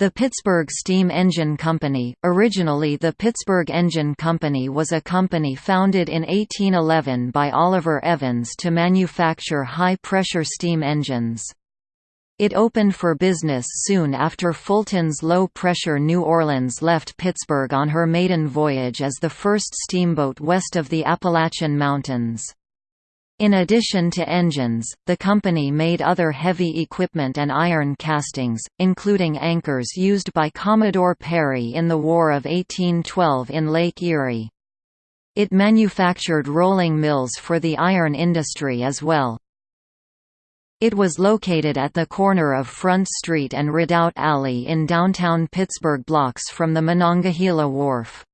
The Pittsburgh Steam Engine Company, originally the Pittsburgh Engine Company was a company founded in 1811 by Oliver Evans to manufacture high-pressure steam engines. It opened for business soon after Fulton's low-pressure New Orleans left Pittsburgh on her maiden voyage as the first steamboat west of the Appalachian Mountains. In addition to engines, the company made other heavy equipment and iron castings, including anchors used by Commodore Perry in the War of 1812 in Lake Erie. It manufactured rolling mills for the iron industry as well. It was located at the corner of Front Street and Redoubt Alley in downtown Pittsburgh blocks from the Monongahela Wharf.